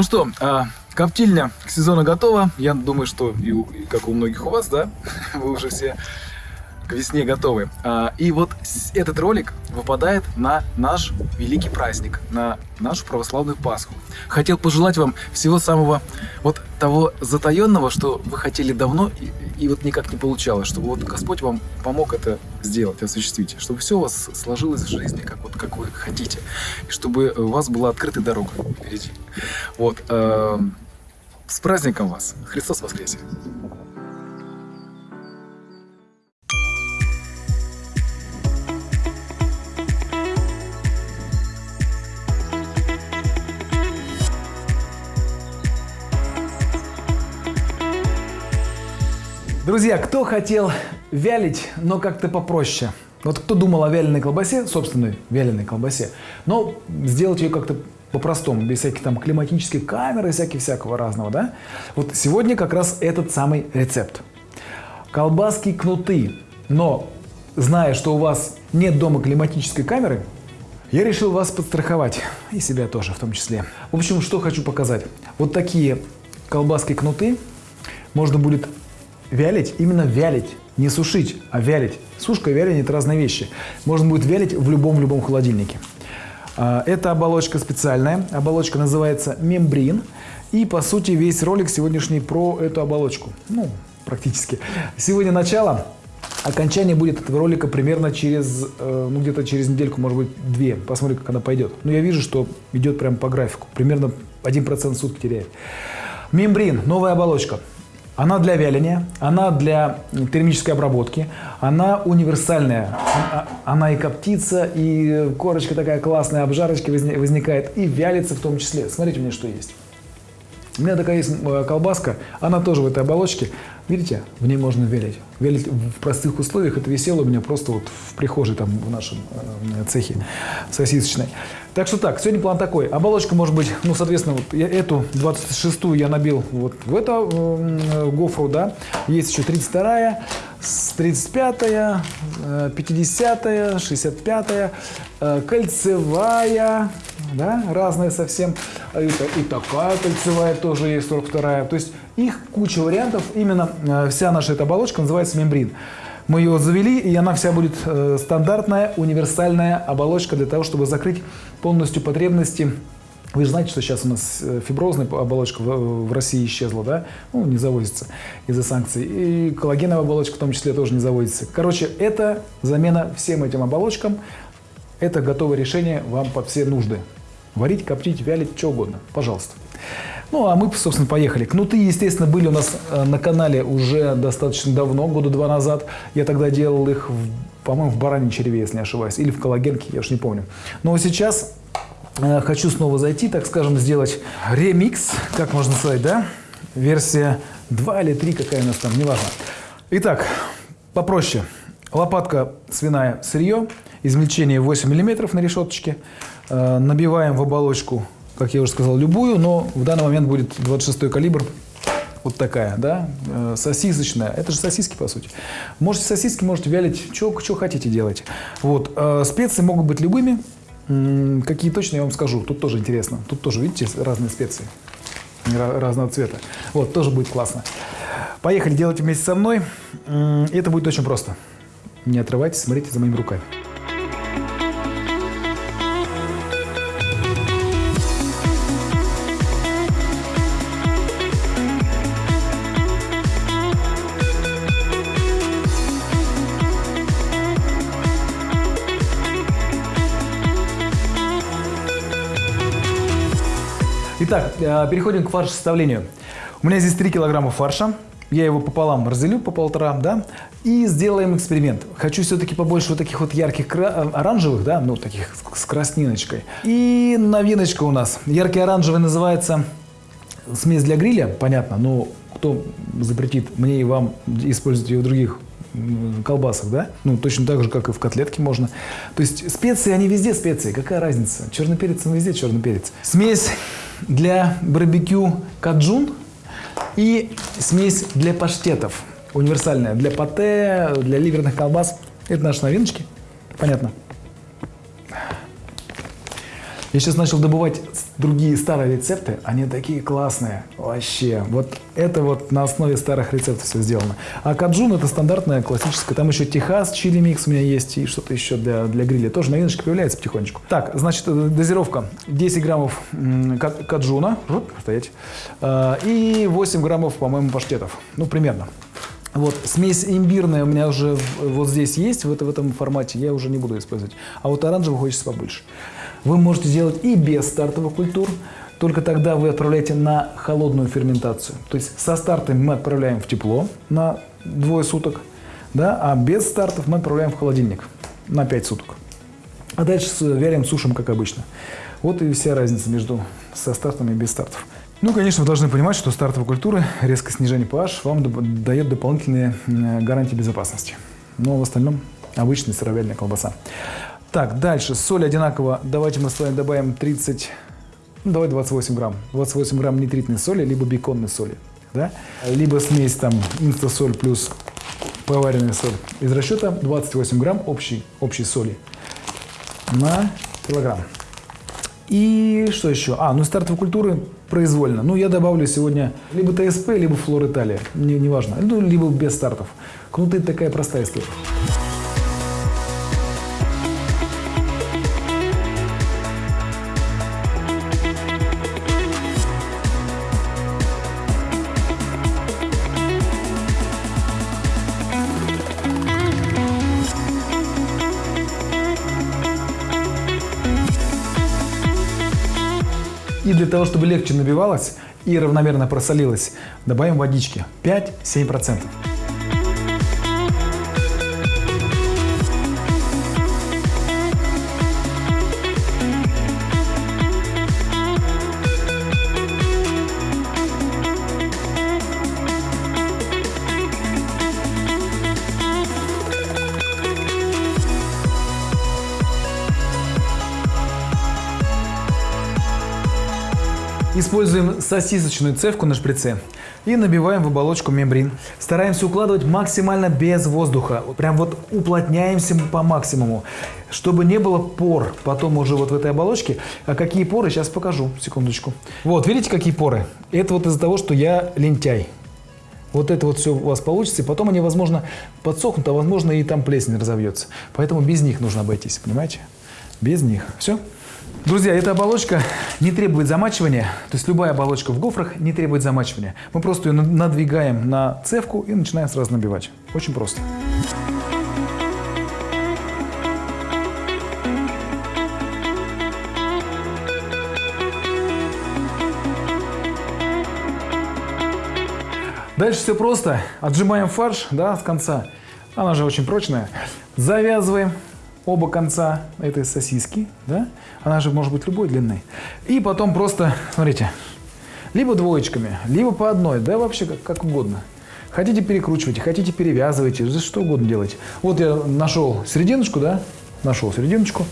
Ну что, а, коптильня к сезону готова. Я думаю, что и, и как у многих у вас, да, вы уже все к весне готовы. А, И вот этот ролик выпадает на наш великий праздник, на нашу православную Пасху. Хотел пожелать вам всего самого вот того затаенного, что вы хотели давно и, и вот никак не получалось, чтобы вот Господь вам помог это сделать, осуществить, чтобы все у вас сложилось в жизни, как вот как вы хотите, и чтобы у вас была открытая дорога впереди. Вот. эм, С праздником вас! Христос воскресе! Друзья, кто хотел вялить, но как-то попроще? Вот кто думал о вяленой колбасе, собственной вяленой колбасе, но сделать ее как-то по-простому, без всяких там климатических камер и всяких всякого разного, да? Вот сегодня как раз этот самый рецепт. Колбаски кнуты, но зная, что у вас нет дома климатической камеры, я решил вас подстраховать, и себя тоже в том числе. В общем, что хочу показать. Вот такие колбаски кнуты можно будет вялить, именно вялить, не сушить, а вялить. Сушка и вяление – это разные вещи. Можно будет вялить в любом-любом холодильнике. А, Эта оболочка специальная, оболочка называется мембрин. И, по сути, весь ролик сегодняшний про эту оболочку. Ну, практически. Сегодня начало. Окончание будет этого ролика примерно через, э, ну где-то через недельку, может быть, две. Посмотрим, как она пойдет. Но я вижу, что идет прямо по графику. Примерно 1% в сутки теряет. Мембрин, новая оболочка. Она для вяления, она для термической обработки, она универсальная. А- Она и коптится, и корочка такая классная, обжарочка возни- возникает, и вялится в том числе. Смотрите, у меня что есть. У меня такая есть э, колбаска, она тоже в этой оболочке. Видите, в ней можно вялить. Вялить в простых условиях, это висело у меня просто вот в прихожей там в нашем э, цехе сосисочной. Так что так, сегодня план такой. Оболочка может быть, ну, соответственно, вот я эту 26-ю я набил вот в эту э, гофру, да. Есть еще 32-я, с 35-я, э, 50-я, 65-я, э, кольцевая, да, разная совсем. А И, та- и такая кольцевая тоже есть, 42-я. То есть их куча вариантов. Именно э, вся наша эта оболочка называется мембрин. Мы ее завели, и она вся будет э, стандартная, универсальная оболочка для того, чтобы закрыть полностью потребности. Вы же знаете, что сейчас у нас э, фиброзная оболочка в, России исчезла, да? Ну, не завозится из-за санкций. И коллагеновая оболочка в том числе тоже не заводится. Короче, это замена всем этим оболочкам. Это готовое решение вам под все нужды. Варить, коптить, вялить, что угодно. Пожалуйста. Ну, а мы, собственно, поехали. Кнуты, естественно, были у нас э, на канале уже достаточно давно, года два назад. Я тогда делал их, по-моему, в бараньей черве, если не ошибаюсь, или в коллагенке, я уж не помню. Но сейчас э, хочу снова зайти, так скажем, сделать ремикс, как можно сказать, да? Версия 2 или 3, какая у нас там, неважно. Итак, попроще. Лопатка свиная сырье, измельчение 8 мм на решеточке. Э, Набиваем в оболочку, как я уже сказал, любую, но в данный момент будет 26 калибр. Вот такая, да, э, сосисочная. Это же сосиски, по сути. Можете сосиски, можете вялить, что хотите делайте. Вот, э, специи могут быть любыми. Какие точно, я вам скажу. Тут тоже интересно. Тут тоже, видите, разные специи ра- разного цвета. Вот, тоже будет классно. Поехали, делайте вместе со мной. Это будет очень просто. Не отрывайтесь, смотрите за моими руками. Итак, э, переходим к фарш-составлению. У меня здесь 3 килограмма фарша. Я его пополам разделю по полтора, да, и сделаем эксперимент. Хочу все-таки побольше вот таких вот ярких э, оранжевых, да, ну, таких с красниночкой. И новиночка у нас. Яркий оранжевый называется смесь для гриля, понятно, но кто запретит мне и вам использовать ее в других колбасах, да? Ну, точно так же, как и в котлетке можно. То есть специи, они везде специи. Какая разница? Черный перец, он везде черный перец. Смесь для барбекю каджун и смесь для паштетов. Универсальная. Для пате, для ливерных колбас. Это наши новиночки. Понятно? Я сейчас начал добывать другие старые рецепты, они такие классные, вообще. Вот это вот на основе старых рецептов все сделано. А каджун это стандартная, классическая. Там еще Техас, чили микс у меня есть и что-то еще для, для гриля. Тоже новиночка появляется потихонечку. Так, значит, э, дозировка 10 граммов каджуна, стоять, э, и 8 граммов, по-моему, паштетов. Ну, примерно. Вот, смесь имбирная у меня уже вот здесь есть, в, это, в этом формате, я уже не буду использовать. А вот оранжевый хочется побольше. Вы можете сделать и без стартовых культур, только тогда вы отправляете на холодную ферментацию. То есть со стартом мы отправляем в тепло на двое суток, да, а без стартов мы отправляем в холодильник на 5 суток. А дальше вялим, сушим, как обычно. Вот и вся разница между со стартом и без стартов. Ну, конечно, вы должны понимать, что стартовые культуры, резкое снижение pH вам дает дополнительные гарантии безопасности. Но в остальном обычная сыровяльная колбаса. Так, дальше. Соль одинаково. Давайте мы с вами добавим 30, ну, давай 28 грамм. 28 грамм нитритной соли, либо беконной соли. Да? Либо смесь там инстасоль плюс поваренная соль. Из расчета 28 грамм общей, общей соли на килограмм. И что еще? А, ну стартовые культуры произвольно. Ну, я добавлю сегодня либо ТСП, либо флор Италия. Не, неважно. Ну, либо без стартов. Кнуты такая простая история. И для того, чтобы легче набивалось и равномерно просолилось, добавим водички 5-7%. Используем сосисочную цевку на шприце и набиваем в оболочку мембрин. Стараемся укладывать максимально без воздуха. Прям вот уплотняемся по максимуму, чтобы не было пор потом уже вот в этой оболочке. А какие поры, сейчас покажу, секундочку. Вот, видите, какие поры? Это вот из-за того, что я лентяй. Вот это вот все у вас получится, и потом они, возможно, подсохнут, а возможно и там плесень разовьется. Поэтому без них нужно обойтись, понимаете? Без них. Все. Друзья, эта оболочка не требует замачивания, то есть любая оболочка в гофрах не требует замачивания. Мы просто ее надвигаем на цевку и начинаем сразу набивать. Очень просто. Дальше все просто. Отжимаем фарш да, с конца. Она же очень прочная. Завязываем оба конца этой сосиски, да, она же может быть любой длины. И потом просто, смотрите, либо двоечками, либо по одной, да, вообще как, как угодно. Хотите перекручивайте, хотите перевязывайте, что угодно делайте. Вот я нашел серединочку, да, нашел серединочку,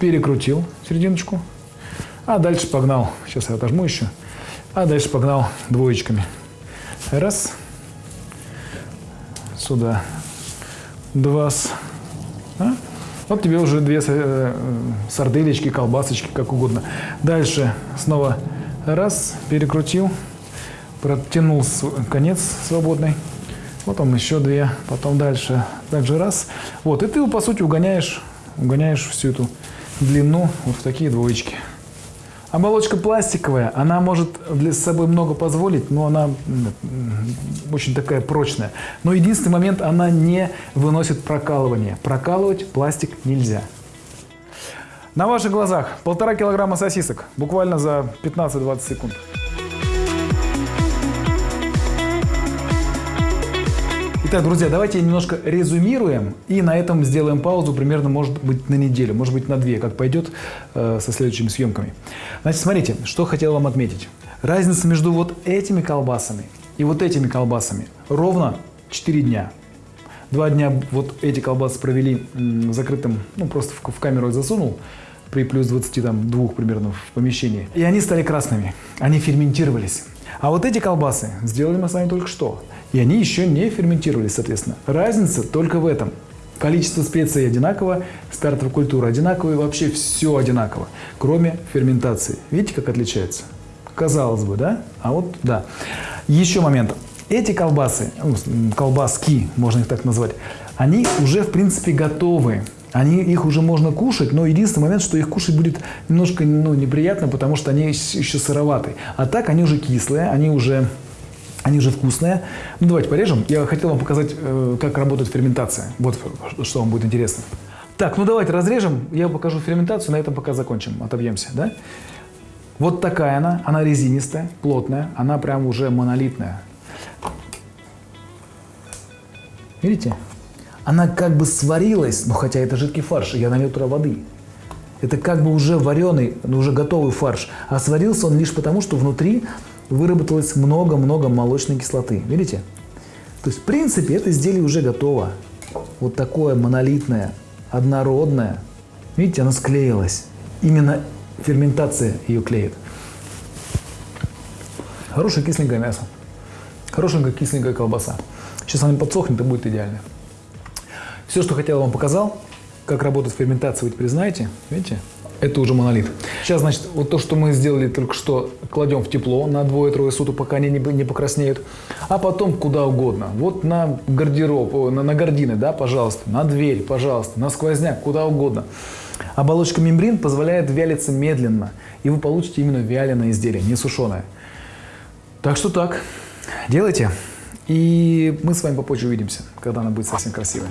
перекрутил серединочку, а дальше погнал, сейчас я отожму еще, а дальше погнал двоечками. Раз, сюда, два, а? Вот тебе уже две э, сарделечки, колбасочки, как угодно. Дальше снова раз, перекрутил, протянул конец свободный. Вот он еще две, потом дальше, также раз. Вот, и ты, по сути, угоняешь, угоняешь всю эту длину вот в такие двоечки. Оболочка пластиковая, она может для собой много позволить, но она очень такая прочная. Но единственный момент, она не выносит прокалывание. Прокалывать пластик нельзя. На ваших глазах полтора килограмма сосисок, буквально за 15-20 секунд. Итак, друзья, давайте немножко резюмируем и на этом сделаем паузу примерно, может быть, на неделю, может быть, на две, как пойдет э, со следующими съемками. Значит, смотрите, что хотел вам отметить. Разница между вот этими колбасами и вот этими колбасами ровно 4 дня. Два дня вот эти колбасы провели закрытым, ну просто в, в камеру засунул, при плюс 22 примерно в помещении. И они стали красными, они ферментировались. А вот эти колбасы сделали мы с вами только что. И они еще не ферментировались, соответственно. Разница только в этом. Количество специй одинаково, стартовая культура одинаковая, вообще все одинаково, кроме ферментации. Видите, как отличается? Казалось бы, да? А вот да. Еще момент. Эти колбасы, ну, колбаски, можно их так назвать, они уже в принципе готовы. Они, их уже можно кушать, но единственный момент, что их кушать будет немножко ну, неприятно, потому что они еще сыроватые. А так они уже кислые, они уже, они уже вкусные. Ну давайте порежем. Я хотел вам показать, э, как работает ферментация. Вот что вам будет интересно. Так, ну давайте разрежем, я покажу ферментацию, на этом пока закончим, отобьемся, да? Вот такая она, она резинистая, плотная, она прям уже монолитная. Видите? она как бы сварилась, ну хотя это жидкий фарш, я налил туда воды. Это как бы уже вареный, ну, уже готовый фарш. А сварился он лишь потому, что внутри выработалось много-много молочной кислоты. Видите? То есть, в принципе, это изделие уже готово. Вот такое монолитное, однородное. Видите, оно склеилось. Именно ферментация ее клеит. Хорошее кисленькое мясо. Хорошенькая кисленькая колбаса. Сейчас она подсохнет и будет идеально. Все, что хотел, вам показал. Как работает ферментация, вы теперь знаете. Видите? Это уже монолит. Сейчас, значит, вот то, что мы сделали только что, кладем в тепло на двое-трое суток, пока они не, не покраснеют. А потом куда угодно. Вот на гардероб, на, на гардины, да, пожалуйста. На дверь, пожалуйста. На сквозняк, куда угодно. Оболочка мембрин позволяет вялиться медленно. И вы получите именно вяленое изделие, не сушеное. Так что так. Делайте. И мы с вами попозже увидимся, когда она будет совсем красивая.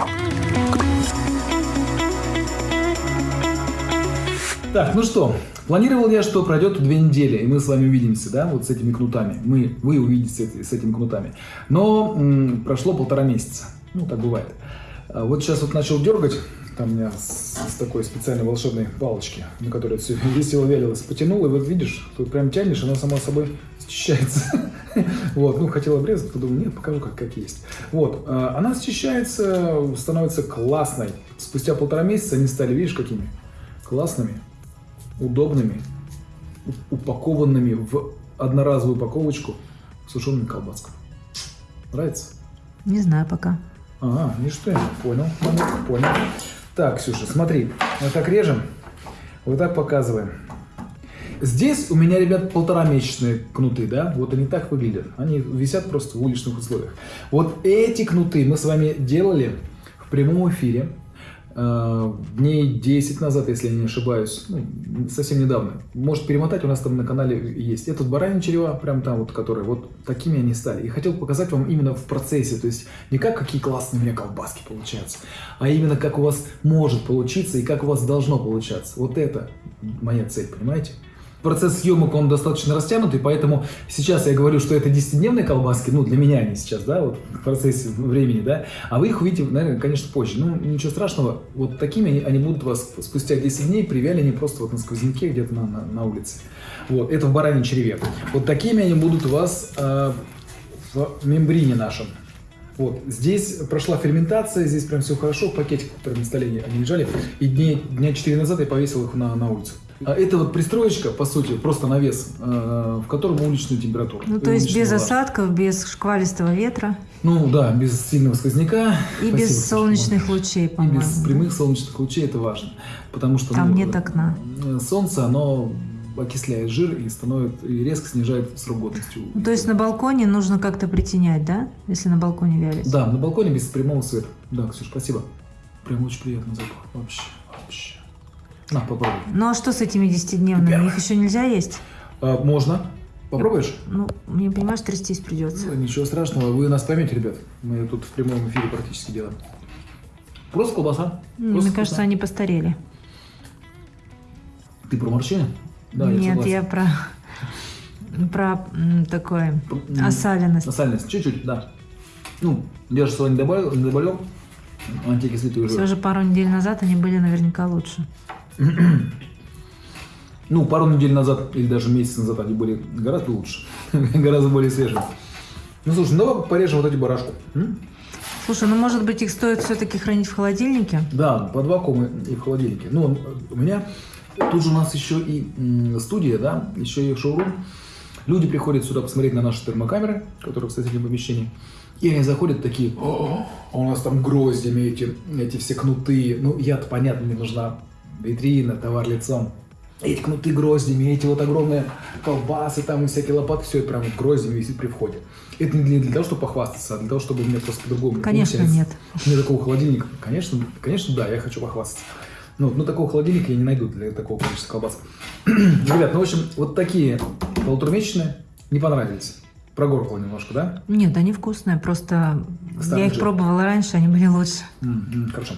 Так, ну что, планировал я, что пройдет две недели, и мы с вами увидимся, да, вот с этими кнутами. Мы, вы увидите с этими кнутами. Но м, прошло полтора месяца. Ну, так бывает. А вот сейчас вот начал дергать, там у меня с, с такой специальной волшебной палочки, на которой все весело вялилось, потянул, и вот видишь, тут прям тянешь, она сама собой счищается. Вот, ну, хотел обрезать, подумал, нет, покажу, как, как есть. Вот, а, она счищается, становится классной. Спустя полтора месяца они стали, видишь, какими? Классными, удобными, упакованными в одноразовую упаковочку сушеными колбасками. Нравится? Не знаю пока. Ага, что я понял, понял. Так, Ксюша, смотри, вот так режем, вот так показываем. Здесь у меня, ребят, полтора месячные кнуты, да, вот они так выглядят. Они висят просто в уличных условиях. Вот эти кнуты мы с вами делали в прямом эфире дней 10 назад, если я не ошибаюсь, ну, совсем недавно. Может перемотать, у нас там на канале есть. Этот баранин черева, прям там вот, который, вот такими они стали. И хотел показать вам именно в процессе, то есть не как какие классные у меня колбаски получаются, а именно как у вас может получиться и как у вас должно получаться. Вот это моя цель, понимаете? Процесс съемок, он достаточно растянутый, поэтому сейчас я говорю, что это 10-дневные колбаски, ну, для меня они сейчас, да, вот в процессе времени, да, а вы их увидите, наверное, конечно, позже. Ну, ничего страшного, вот такими они, они будут вас спустя 10 дней привялены просто вот на сквозняке где-то на, на, на улице. Вот, это в бараньем черве. Вот такими они будут у вас э, в мембрине нашем. Вот, здесь прошла ферментация, здесь прям все хорошо, пакетик, который на столе они лежали, и дней, дня 4 назад я повесил их на, на улицу. А это вот пристроечка, по сути, просто навес, э, в котором уличную температуру. Ну, то есть без влажность. осадков, без шквалистого ветра. Ну да, без сильного сквозняка. И Спасибо, без солнечных лучей, по-моему. И без прямых солнечных лучей, это важно. Потому что Там ну, нет окна. Э, солнце, оно окисляет жир и становится и резко снижает срок годности. Ну, то есть на балконе нужно как-то притенять, да? Если на балконе вялится? Да, на балконе без прямого света. Да, Ксюша, спасибо. Прям очень приятный запах. Вообще, вообще. На, попробуй. Ну а что с этими десятидневными? Их еще нельзя есть? А, можно. Попробуешь? Ну, мне, понимаешь, трястись придется. Ну, ничего страшного, вы нас поймете, ребят. Мы тут в прямом эфире практически делаем. Просто колбаса. Просто мне колбаса. кажется, они постарели. Ты про морщины? Да, Нет, я, я про, про такое осаленность. Осаленность, чуть-чуть, да. Ну, я же соль не добавил, не добавил. Антикислоты уже. Все же пару недель назад они были наверняка лучше. Ну, пару недель назад или даже месяц назад они были гораздо лучше, гораздо более свежие. Ну, слушай, ну давай порежем вот эти барашку. Слушай, ну может быть их стоит все-таки хранить в холодильнике? Да, под вакуум и в холодильнике. Ну, у меня тут же у нас еще и студия, да, еще и шоурум. Люди приходят сюда посмотреть на наши термокамеры, которые в соседнем помещении. И они заходят такие, о, а у нас там гроздями эти, эти все кнуты. Ну, я-то, понятно, мне нужна витрина, товар лицом. Эти кнуты гроздями, эти вот огромные колбасы там и всякие лопаты, все это прям вот гроздями висит при входе. Это не для, для того, чтобы похвастаться, а для того, чтобы мне просто по-другому. Конечно, получается. нет. У меня такого холодильника, конечно, конечно, да, я хочу похвастаться. Ну, ну, такого холодильника я не найду для такого количества колбас. Ребят, ну, в общем, вот такие полуторамесячные не понравились. Прогоркло немножко, да? Нет, они вкусные, просто Старый я их жир. пробовала раньше, они были лучше. М, м, Хорошо.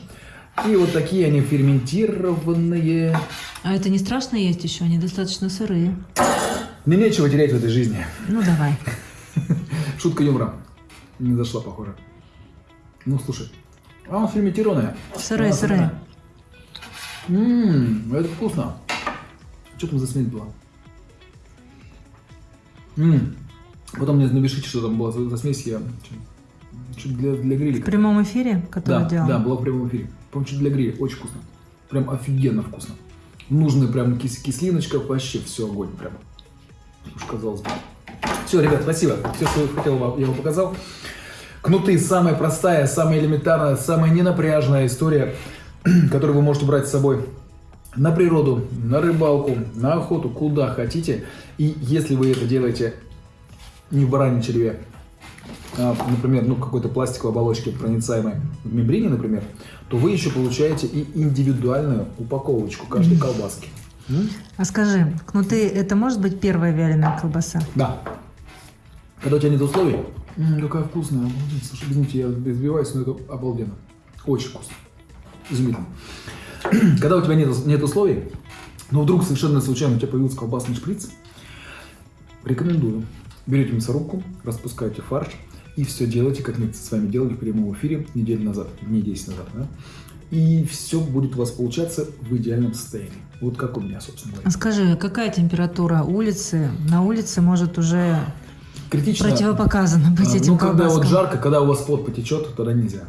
И вот такие они ферментированные. А это не страшно есть еще, они достаточно сырые. Мне нечего терять в этой жизни. Ну давай. Шутка юмора. Не зашла, похоже. Ну, слушай. А, он ферментированная. Сырые, сырые. Ммм, это вкусно. Что там за смесь была? Ммм. Потом мне напишите, что там была за, за смесь. Я что для, для В грилика. прямом эфире, который Да, делал. да, была в прямом эфире. По-моему, что для гриля. Очень вкусно. Прям офигенно вкусно. Нужная прям кис- кислиночка, вообще все огонь прям. Уж казалось бы. Все, ребят, спасибо. Все, что я хотел, я вам показал. Кнуты самая простая, самая элементарная, самая ненапряжная история, которую вы можете брать с собой на природу, на рыбалку, на охоту, куда хотите. И если вы это делаете не в бараньем черве, а, например, ну, какой-то пластиковой оболочке проницаемой в мембрине, например, то вы еще получаете и индивидуальную упаковочку каждой колбаски. А скажи, кнуты это может быть первая вяленая колбаса? Да. Когда у тебя нет условий, м, какая вкусная, обалдеть. Слушай, извините, я избиваюсь, но это обалденно. Очень вкусно. Изумительно. Когда у тебя нет, нет условий, но вдруг совершенно случайно у тебя появился колбасный шприц, рекомендую. Берете мясорубку, распускаете фарш и все делаете, как мы с вами делали в прямом эфире неделю назад, дней 10 назад. Да? И все будет у вас получаться в идеальном состоянии. Вот как у меня, собственно говоря. А скажи, какая температура улицы? На улице может уже Критично. противопоказано быть А, этим Ну, когда вот колбаскам. жарко, когда у вас пот потечет, тогда нельзя.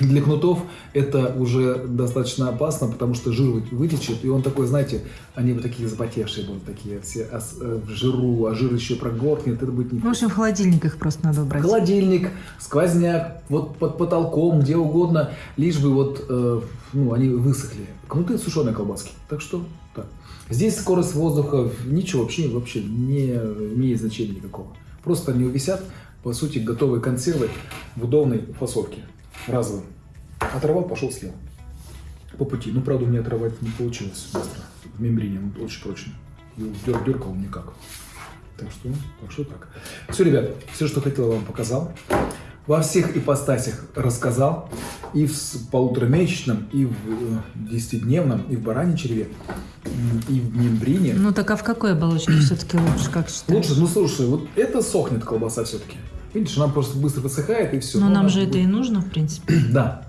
Для кнутов это уже достаточно опасно, потому что жир вы- вытечет, и он такой, знаете, они вот такие запотевшие будут, такие все э, в жиру, а жир еще прогоркнет, это будет не В общем, в холодильник их просто надо убрать. Холодильник, сквозняк, вот под потолком, где угодно, лишь бы вот, э, ну, они высохли. Кнуты сушеные колбаски. Так что, так. Здесь скорость воздуха, ничего вообще, вообще не имеет значения никакого. Просто они висят, по сути, готовые консервы в удобной фасовке, разовые. Оторвал, пошел съел. По пути. Ну, правда, у меня оторвать не получилось быстро. В мембрине он очень прочный. Дер, деркал никак. Так что, так что так. Все, ребят, все, что хотел, вам показал. Во всех ипостасях рассказал. И в полуторамесячном, и в э, десятидневном, и в бараньей черве, и в мембрине. Ну так а в какой оболочке все-таки лучше, как считаешь? Лучше, ну слушай, вот это сохнет колбаса все-таки. Видишь, она просто быстро высыхает и все. Но нам же это и нужно, в принципе. Да.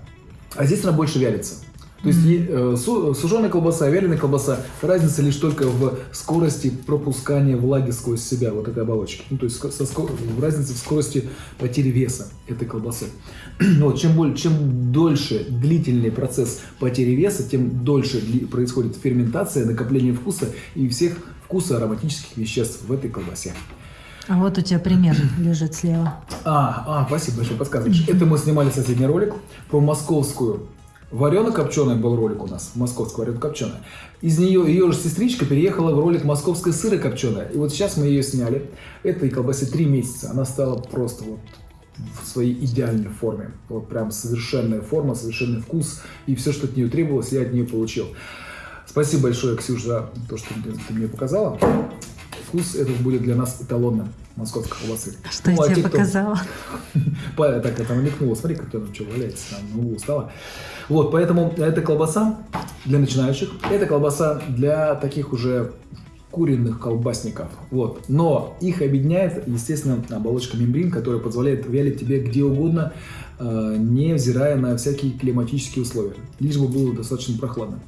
А здесь она больше вялится. То есть э, су- сушеная колбаса, вяленая колбаса, разница лишь только в скорости пропускания влаги сквозь себя, вот этой оболочки. Ну, то есть со ско- разница в скорости потери веса этой колбасы. Вот, чем, более, чем дольше длительный процесс потери веса, тем дольше происходит ферментация, накопление вкуса и всех вкуса ароматических веществ в этой колбасе. А вот у тебя пример лежит слева. А, а, спасибо большое, подсказываешь. Это мы снимали соседний ролик про московскую варено-копченый был ролик у нас, московская варено-копченая. Из нее ее же сестричка переехала в ролик московская сыро-копченая. И вот сейчас мы ее сняли. Этой колбасе три месяца. Она стала просто вот в своей идеальной форме. Вот прям совершенная форма, совершенный вкус. И все, что от нее требовалось, я от нее получил. Спасибо большое, Ксюша, за то, что ты мне показала. Вкус этот будет для нас эталонным московской колбасы. Что Ну, а я те, тебе кто- показала? Па- Так, это намекнула. Смотри, как там что валяется, там углу стало. Вот, поэтому это колбаса для начинающих. Это колбаса для таких уже куриных колбасников. Вот. Но их объединяет, естественно, оболочка мембрин, которая позволяет вялить тебе где угодно, э, невзирая на всякие климатические условия. Лишь бы было достаточно прохладно.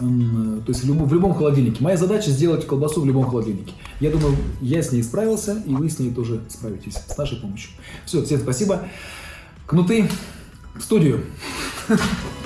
М, То есть в любом, в любом холодильнике. Моя задача сделать колбасу в любом холодильнике. Я думаю, я с ней справился, и вы с ней тоже справитесь с нашей помощью. Все, всем спасибо. Кнуты в студию.